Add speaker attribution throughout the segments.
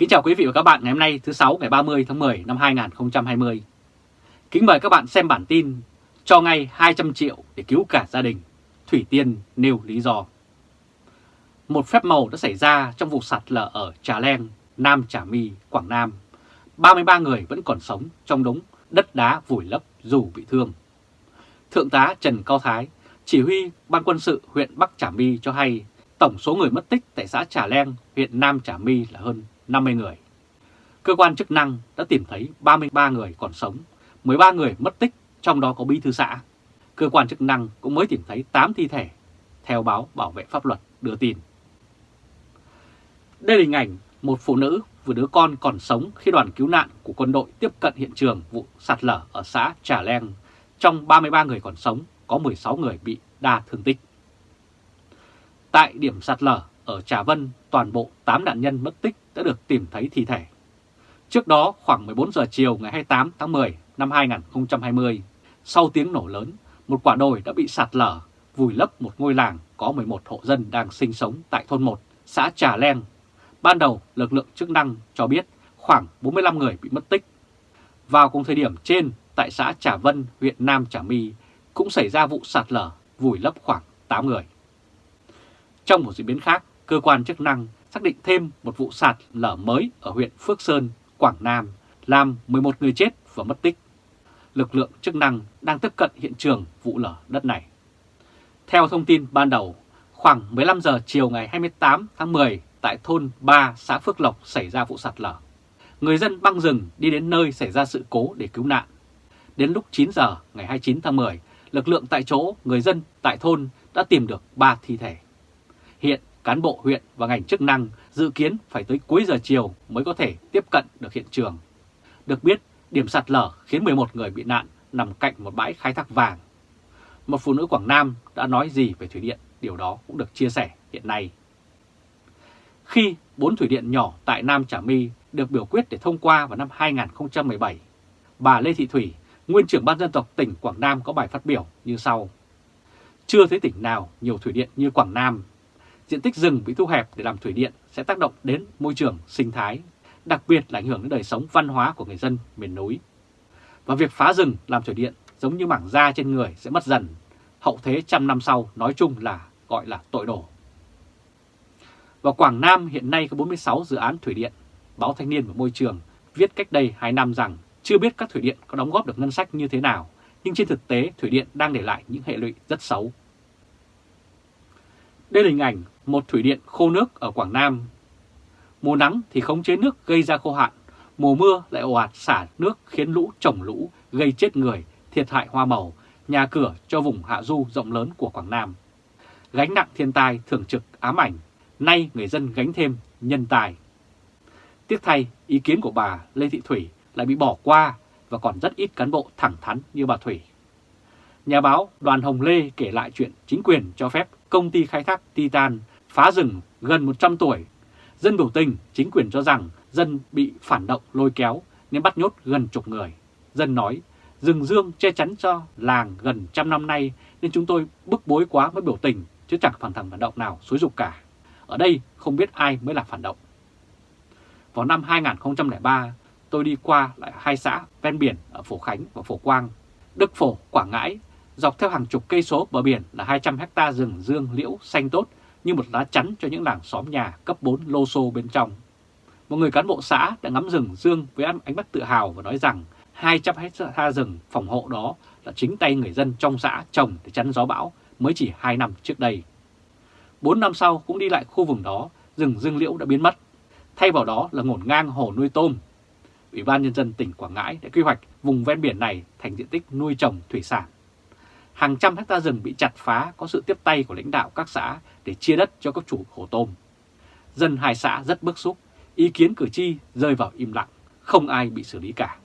Speaker 1: Kính chào quý vị và các bạn ngày hôm nay thứ sáu ngày 30 tháng 10 năm 2020. Kính mời các bạn xem bản tin cho ngay 200 triệu để cứu cả gia đình. Thủy Tiên nêu lý do. Một phép màu đã xảy ra trong vụ sạt lở ở Trà Leng, Nam Trà My, Quảng Nam. 33 người vẫn còn sống trong đống đất đá vùi lấp dù bị thương. Thượng tá Trần Cao Thái, chỉ huy Ban quân sự huyện Bắc Trà My cho hay tổng số người mất tích tại xã Trà Leng, huyện Nam Trà My là hơn 50 người. Cơ quan chức năng đã tìm thấy 33 người còn sống, 13 người mất tích, trong đó có bí thư xã. Cơ quan chức năng cũng mới tìm thấy 8 thi thể, theo báo Bảo vệ Pháp luật đưa tin. Đây là hình ảnh một phụ nữ vừa đứa con còn sống khi đoàn cứu nạn của quân đội tiếp cận hiện trường vụ sạt lở ở xã Trà Leng. Trong 33 người còn sống, có 16 người bị đa thương tích. Tại điểm sạt lở ở Trà Vân, toàn bộ 8 nạn nhân mất tích đã được tìm thấy thi thể. Trước đó, khoảng 14 giờ chiều ngày 28 tháng 10 năm 2020, sau tiếng nổ lớn, một quả đồi đã bị sạt lở, vùi lấp một ngôi làng có 11 hộ dân đang sinh sống tại thôn 1, xã Trà Leng. Ban đầu, lực lượng chức năng cho biết khoảng 45 người bị mất tích. Vào cùng thời điểm trên, tại xã Trà Vân, huyện Nam Trà My, cũng xảy ra vụ sạt lở, vùi lấp khoảng 8 người. Trong một diễn biến khác, cơ quan chức năng xác định thêm một vụ sạt lở mới ở huyện Phước Sơn, Quảng Nam, làm 11 người chết và mất tích. Lực lượng chức năng đang tiếp cận hiện trường vụ lở đất này. Theo thông tin ban đầu, khoảng 15 giờ chiều ngày 28 tháng 10 tại thôn 3 xã Phước Lộc xảy ra vụ sạt lở. Người dân băng rừng đi đến nơi xảy ra sự cố để cứu nạn. Đến lúc 9 giờ ngày 29 tháng 10, lực lượng tại chỗ, người dân tại thôn đã tìm được 3 thi thể. Hiện cán bộ huyện và ngành chức năng dự kiến phải tới cuối giờ chiều mới có thể tiếp cận được hiện trường. Được biết, điểm sạt lở khiến 11 người bị nạn nằm cạnh một bãi khai thác vàng. Một phụ nữ Quảng Nam đã nói gì về thủy điện, điều đó cũng được chia sẻ hiện nay. Khi bốn thủy điện nhỏ tại Nam Trà My được biểu quyết để thông qua vào năm 2017, bà Lê Thị Thủy, nguyên trưởng ban dân tộc tỉnh Quảng Nam có bài phát biểu như sau. Chưa thấy tỉnh nào nhiều thủy điện như Quảng Nam diện tích rừng bị thu hẹp để làm thủy điện sẽ tác động đến môi trường sinh thái, đặc biệt là ảnh hưởng đến đời sống văn hóa của người dân miền núi. Và việc phá rừng làm thủy điện giống như mảng da trên người sẽ mất dần, hậu thế trăm năm sau nói chung là gọi là tội đổ. Và Quảng Nam hiện nay có 46 dự án thủy điện. Báo Thanh niên và Môi trường viết cách đây 2 năm rằng chưa biết các thủy điện có đóng góp được ngân sách như thế nào, nhưng trên thực tế thủy điện đang để lại những hệ lụy rất xấu. Đây là hình ảnh một thủy điện khô nước ở Quảng Nam. Mùa nắng thì khống chế nước gây ra khô hạn, mùa mưa lại ồ ạt xả nước khiến lũ trồng lũ, gây chết người, thiệt hại hoa màu, nhà cửa cho vùng hạ du rộng lớn của Quảng Nam. Gánh nặng thiên tai thường trực ám ảnh, nay người dân gánh thêm nhân tài. Tiếc thay, ý kiến của bà Lê Thị Thủy lại bị bỏ qua và còn rất ít cán bộ thẳng thắn như bà Thủy. Nhà báo Đoàn Hồng Lê kể lại chuyện chính quyền cho phép công ty khai thác Titan phá rừng gần 100 tuổi. Dân biểu tình, chính quyền cho rằng dân bị phản động lôi kéo nên bắt nhốt gần chục người. Dân nói, rừng dương che chắn cho làng gần trăm năm nay nên chúng tôi bức bối quá mới biểu tình chứ chẳng phản thẳng phản động nào xúi dục cả. Ở đây không biết ai mới là phản động. Vào năm 2003, tôi đi qua lại hai xã ven biển ở Phổ Khánh và Phổ Quang, Đức Phổ, Quảng Ngãi Dọc theo hàng chục cây số bờ biển là 200 hecta rừng dương liễu xanh tốt như một lá chắn cho những làng xóm nhà cấp 4 lô xô bên trong. Một người cán bộ xã đã ngắm rừng dương với ánh mắt tự hào và nói rằng 200 hecta rừng phòng hộ đó là chính tay người dân trong xã trồng để chắn gió bão mới chỉ 2 năm trước đây. 4 năm sau cũng đi lại khu vùng đó, rừng dương liễu đã biến mất. Thay vào đó là ngổn ngang hồ nuôi tôm. Ủy ban Nhân dân tỉnh Quảng Ngãi đã quy hoạch vùng ven biển này thành diện tích nuôi trồng thủy sản hàng trăm hecta rừng bị chặt phá có sự tiếp tay của lãnh đạo các xã để chia đất cho các chủ hồ tôm. Dân hai xã rất bức xúc, ý kiến cử tri rơi vào im lặng, không ai bị xử lý cả.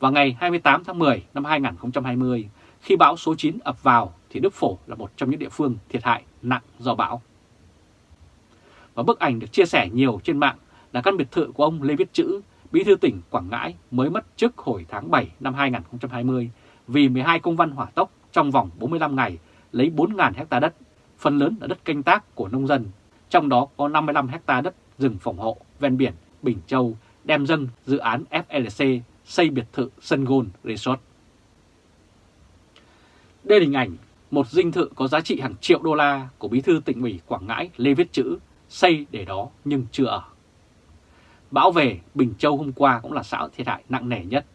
Speaker 1: Vào ngày 28 tháng 10 năm 2020, khi bão số 9 ập vào thì Đức Phổ là một trong những địa phương thiệt hại nặng do bão. Và bức ảnh được chia sẻ nhiều trên mạng là căn biệt thự của ông Lê Viết Chữ, bí thư tỉnh Quảng Ngãi mới mất trước hồi tháng 7 năm 2020 vì 12 công văn hỏa tốc trong vòng 45 ngày lấy 4.000 hecta đất, phần lớn là đất canh tác của nông dân, trong đó có 55 hecta đất rừng phòng hộ ven biển Bình Châu đem dâng dự án FLC xây biệt thự Sun Gold Resort. Đây là hình ảnh một dinh thự có giá trị hàng triệu đô la của bí thư tỉnh ủy Quảng Ngãi Lê Viết Chữ xây để đó nhưng chưa ở. Bão về Bình Châu hôm qua cũng là xã thiệt hại nặng nề nhất.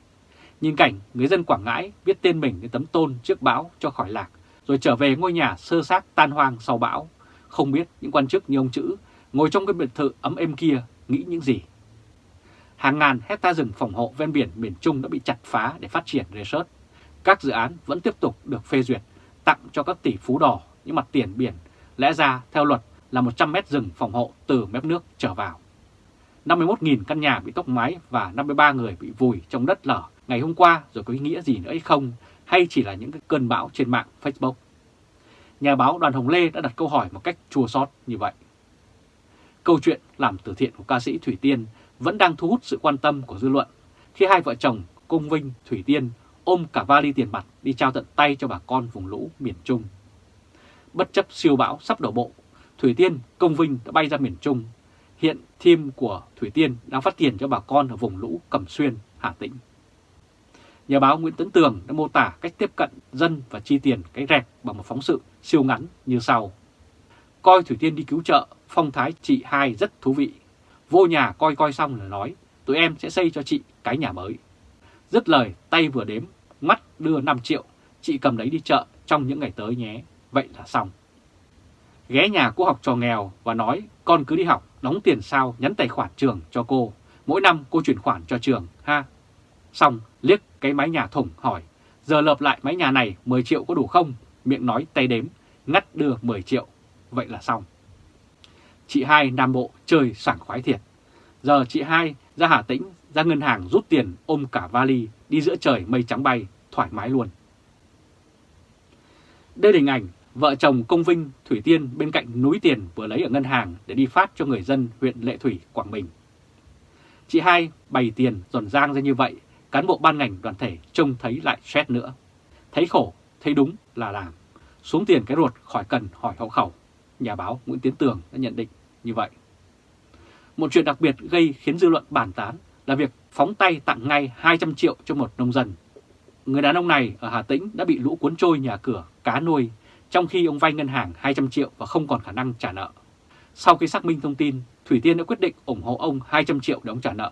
Speaker 1: Nhìn cảnh người dân Quảng Ngãi viết tên mình lên tấm tôn trước bão cho khỏi lạc, rồi trở về ngôi nhà sơ xác tan hoang sau bão. Không biết những quan chức như ông Chữ ngồi trong cái biệt thự ấm êm kia nghĩ những gì. Hàng ngàn hecta rừng phòng hộ ven biển miền Trung đã bị chặt phá để phát triển resort. Các dự án vẫn tiếp tục được phê duyệt, tặng cho các tỷ phú đỏ những mặt tiền biển. Lẽ ra theo luật là 100 mét rừng phòng hộ từ mép nước trở vào. 51.000 căn nhà bị tốc mái và 53 người bị vùi trong đất lở ngày hôm qua rồi có ý nghĩa gì nữa hay không, hay chỉ là những cái cơn bão trên mạng Facebook. Nhà báo Đoàn Hồng Lê đã đặt câu hỏi một cách chua xót như vậy. Câu chuyện làm từ thiện của ca sĩ Thủy Tiên vẫn đang thu hút sự quan tâm của dư luận khi hai vợ chồng công Vinh, Thủy Tiên ôm cả vali tiền mặt đi trao tận tay cho bà con vùng lũ miền Trung. Bất chấp siêu bão sắp đổ bộ, Thủy Tiên, Công Vinh đã bay ra miền Trung. Hiện team của Thủy Tiên đang phát tiền cho bà con ở vùng lũ Cẩm Xuyên, Hà Tĩnh. Nhà báo Nguyễn Tấn Tường đã mô tả cách tiếp cận dân và chi tiền cái rẹt bằng một phóng sự siêu ngắn như sau. Coi Thủy Tiên đi cứu trợ, phong thái chị hai rất thú vị. Vô nhà coi coi xong là nói, tụi em sẽ xây cho chị cái nhà mới. Dứt lời, tay vừa đếm, mắt đưa 5 triệu, chị cầm đấy đi chợ trong những ngày tới nhé, vậy là xong. Ghé nhà cô học trò nghèo và nói con cứ đi học, đóng tiền sao nhắn tài khoản trường cho cô, mỗi năm cô chuyển khoản cho trường ha. Xong liếc cái mái nhà thủng hỏi, giờ lợp lại mái nhà này 10 triệu có đủ không? Miệng nói tay đếm, ngắt đưa 10 triệu, vậy là xong. Chị hai Nam Bộ chơi sảng khoái thiệt. Giờ chị hai ra Hà Tĩnh, ra ngân hàng rút tiền ôm cả vali đi giữa trời mây trắng bay, thoải mái luôn. Đây là hình ảnh vợ chồng Công Vinh, Thủy Tiên bên cạnh núi tiền vừa lấy ở ngân hàng để đi phát cho người dân huyện Lệ Thủy, Quảng Bình. Chị hai bày tiền giòn giang ra như vậy, cán bộ ban ngành đoàn thể trông thấy lại xét nữa. Thấy khổ, thấy đúng là làm. Xuống tiền cái ruột khỏi cần hỏi hậu khẩu. Nhà báo Nguyễn Tiến Tường đã nhận định như vậy. Một chuyện đặc biệt gây khiến dư luận bàn tán là việc phóng tay tặng ngay 200 triệu cho một nông dân. Người đàn ông này ở Hà Tĩnh đã bị lũ cuốn trôi nhà cửa, cá nuôi, trong khi ông vay ngân hàng 200 triệu và không còn khả năng trả nợ. Sau khi xác minh thông tin, Thủy Tiên đã quyết định ủng hộ ông 200 triệu để ông trả nợ.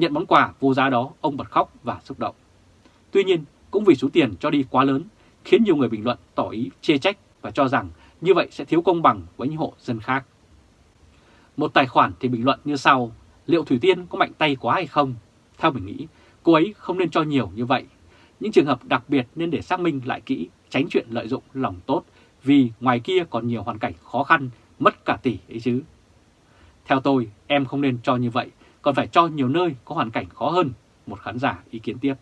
Speaker 1: Nhận món quà vô giá đó, ông bật khóc và xúc động. Tuy nhiên, cũng vì số tiền cho đi quá lớn, khiến nhiều người bình luận tỏ ý chê trách và cho rằng như vậy sẽ thiếu công bằng với những hộ dân khác. Một tài khoản thì bình luận như sau, liệu Thủy Tiên có mạnh tay quá hay không? Theo mình nghĩ, cô ấy không nên cho nhiều như vậy. Những trường hợp đặc biệt nên để xác minh lại kỹ, tránh chuyện lợi dụng lòng tốt, vì ngoài kia còn nhiều hoàn cảnh khó khăn, mất cả tỷ ấy chứ. Theo tôi, em không nên cho như vậy, còn phải cho nhiều nơi có hoàn cảnh khó hơn, một khán giả ý kiến tiếp.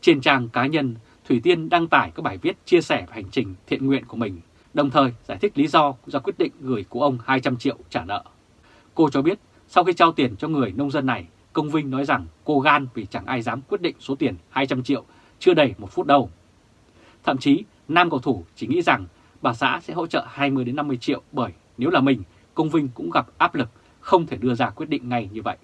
Speaker 1: Trên trang cá nhân, Thủy Tiên đăng tải các bài viết chia sẻ về hành trình thiện nguyện của mình, đồng thời giải thích lý do ra quyết định gửi của ông 200 triệu trả nợ. Cô cho biết sau khi trao tiền cho người nông dân này, Công Vinh nói rằng cô gan vì chẳng ai dám quyết định số tiền 200 triệu chưa đầy một phút đâu. Thậm chí, nam cầu thủ chỉ nghĩ rằng bà xã sẽ hỗ trợ 20 đến 50 triệu bởi nếu là mình, Công Vinh cũng gặp áp lực không thể đưa ra quyết định ngay như vậy.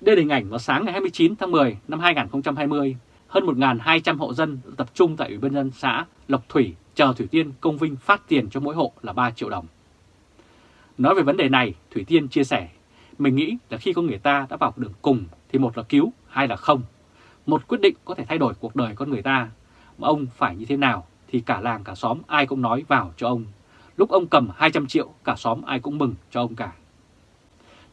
Speaker 1: Đây là hình ảnh vào sáng ngày 29 tháng 10 năm 2020, hơn 1.200 hộ dân tập trung tại Ủy ban dân xã Lộc Thủy chờ Thủy Tiên Công Vinh phát tiền cho mỗi hộ là 3 triệu đồng. Nói về vấn đề này, Thủy Tiên chia sẻ, mình nghĩ là khi có người ta đã vào đường cùng thì một là cứu, hai là không. Một quyết định có thể thay đổi cuộc đời con người ta, mà ông phải như thế nào thì cả làng cả xóm ai cũng nói vào cho ông. Lúc ông cầm 200 triệu, cả xóm ai cũng mừng cho ông cả.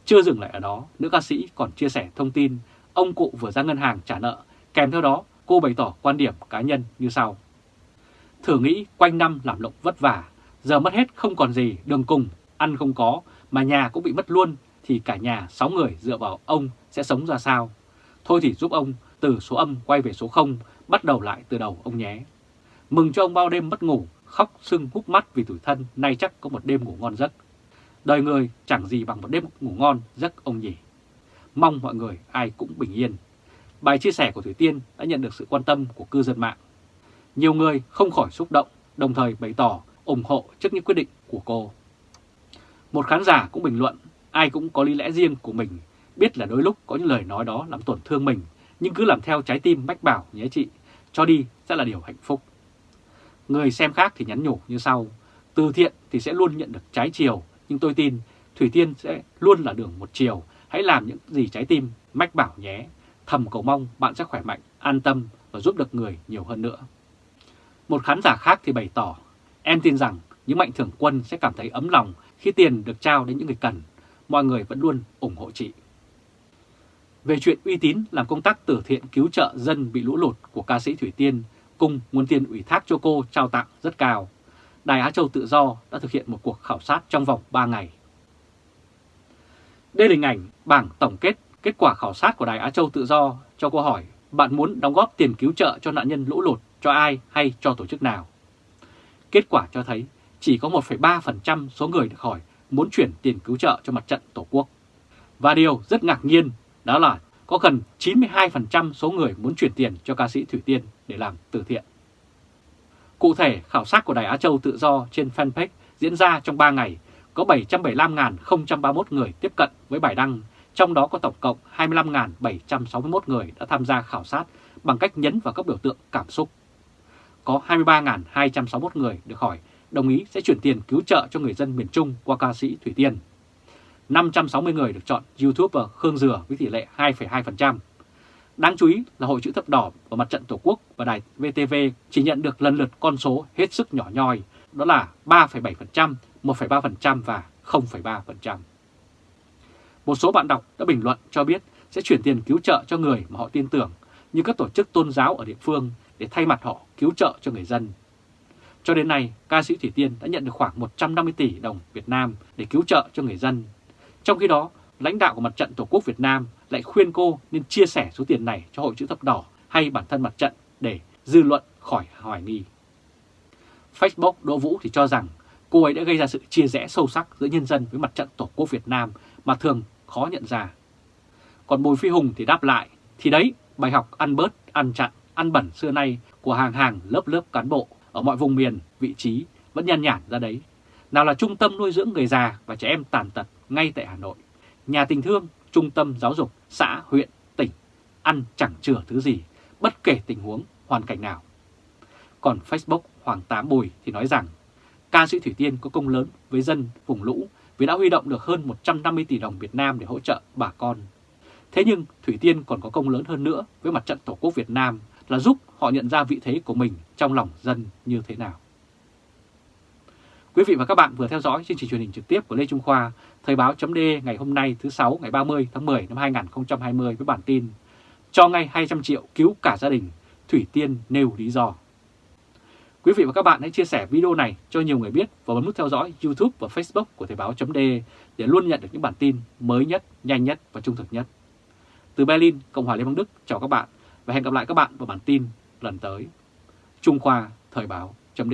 Speaker 1: Chưa dừng lại ở đó, nữ ca sĩ còn chia sẻ thông tin ông cụ vừa ra ngân hàng trả nợ, kèm theo đó cô bày tỏ quan điểm cá nhân như sau. Thử nghĩ quanh năm làm lộng vất vả, giờ mất hết không còn gì, đường cùng, ăn không có, mà nhà cũng bị mất luôn, thì cả nhà 6 người dựa vào ông sẽ sống ra sao? Thôi thì giúp ông từ số âm quay về số 0, bắt đầu lại từ đầu ông nhé. Mừng cho ông bao đêm mất ngủ, khóc sưng hút mắt vì tủi thân, nay chắc có một đêm ngủ ngon giấc. Đời người chẳng gì bằng một đêm ngủ ngon giấc ông nhỉ. Mong mọi người ai cũng bình yên. Bài chia sẻ của Thủy Tiên đã nhận được sự quan tâm của cư dân mạng. Nhiều người không khỏi xúc động, đồng thời bày tỏ ủng hộ trước những quyết định của cô. Một khán giả cũng bình luận, ai cũng có lý lẽ riêng của mình, biết là đôi lúc có những lời nói đó làm tổn thương mình, nhưng cứ làm theo trái tim mách bảo nhé chị, cho đi sẽ là điều hạnh phúc. Người xem khác thì nhắn nhủ như sau, từ thiện thì sẽ luôn nhận được trái chiều, nhưng tôi tin Thủy Tiên sẽ luôn là đường một chiều, hãy làm những gì trái tim mách bảo nhé. Thầm cầu mong bạn sẽ khỏe mạnh, an tâm và giúp được người nhiều hơn nữa. Một khán giả khác thì bày tỏ, em tin rằng những mạnh thường quân sẽ cảm thấy ấm lòng khi tiền được trao đến những người cần. Mọi người vẫn luôn ủng hộ chị. Về chuyện uy tín làm công tác từ thiện cứu trợ dân bị lũ lụt của ca sĩ Thủy Tiên cung nguồn tiền ủy thác cho cô trao tặng rất cao. Đài Á Châu Tự Do đã thực hiện một cuộc khảo sát trong vòng 3 ngày. Đây là hình ảnh bảng tổng kết kết quả khảo sát của Đài Á Châu Tự Do cho câu hỏi bạn muốn đóng góp tiền cứu trợ cho nạn nhân lũ lụt cho ai hay cho tổ chức nào. Kết quả cho thấy chỉ có 1,3% số người được hỏi muốn chuyển tiền cứu trợ cho mặt trận Tổ quốc. Và điều rất ngạc nhiên đó là có gần 92% số người muốn chuyển tiền cho ca sĩ Thủy Tiên để làm từ thiện. Cụ thể, khảo sát của Đài Á Châu Tự Do trên fanpage diễn ra trong 3 ngày, có 775.031 người tiếp cận với bài đăng, trong đó có tổng cộng 25.761 người đã tham gia khảo sát bằng cách nhấn vào các biểu tượng cảm xúc. Có 23.261 người được hỏi đồng ý sẽ chuyển tiền cứu trợ cho người dân miền Trung qua ca sĩ Thủy Tiên. 560 người được chọn YouTuber Khương Dừa với tỷ lệ 2,2%. Đáng chú ý là Hội chữ thập đỏ và Mặt trận Tổ quốc và đài VTV chỉ nhận được lần lượt con số hết sức nhỏ nhoi, đó là 3,7%, 1,3% và 0,3%. Một số bạn đọc đã bình luận cho biết sẽ chuyển tiền cứu trợ cho người mà họ tin tưởng như các tổ chức tôn giáo ở địa phương để thay mặt họ cứu trợ cho người dân. Cho đến nay, ca sĩ Thủy Tiên đã nhận được khoảng 150 tỷ đồng Việt Nam để cứu trợ cho người dân. Trong khi đó, lãnh đạo của Mặt trận Tổ quốc Việt Nam lại khuyên cô nên chia sẻ số tiền này cho Hội chữ thập đỏ hay bản thân mặt trận để dư luận khỏi hoài nghi. Facebook Đỗ Vũ thì cho rằng cô ấy đã gây ra sự chia rẽ sâu sắc giữa nhân dân với mặt trận Tổ quốc Việt Nam mà thường khó nhận ra. Còn Bùi Phi Hùng thì đáp lại, thì đấy, bài học ăn bớt, ăn chặn, ăn bẩn xưa nay của hàng hàng lớp lớp cán bộ ở mọi vùng miền, vị trí vẫn nhàn nhản ra đấy. Nào là trung tâm nuôi dưỡng người già và trẻ em tàn tật ngay tại Hà Nội, nhà tình thương, trung tâm giáo dục, xã, huyện, tỉnh, ăn chẳng chừa thứ gì, bất kể tình huống, hoàn cảnh nào. Còn Facebook Hoàng Tám Bùi thì nói rằng ca sĩ Thủy Tiên có công lớn với dân vùng lũ vì đã huy động được hơn 150 tỷ đồng Việt Nam để hỗ trợ bà con. Thế nhưng Thủy Tiên còn có công lớn hơn nữa với mặt trận Tổ quốc Việt Nam là giúp họ nhận ra vị thế của mình trong lòng dân như thế nào. Quý vị và các bạn vừa theo dõi chương trình truyền hình trực tiếp của Lê Trung Khoa, Thời báo chấm ngày hôm nay thứ sáu ngày 30 tháng 10 năm 2020 với bản tin Cho ngay 200 triệu cứu cả gia đình, Thủy Tiên nêu lý do. Quý vị và các bạn hãy chia sẻ video này cho nhiều người biết và bấm nút theo dõi YouTube và Facebook của Thời báo chấm để luôn nhận được những bản tin mới nhất, nhanh nhất và trung thực nhất. Từ Berlin, Cộng hòa Liên bang Đức, chào các bạn và hẹn gặp lại các bạn vào bản tin lần tới. Trung Khoa Thời báo chấm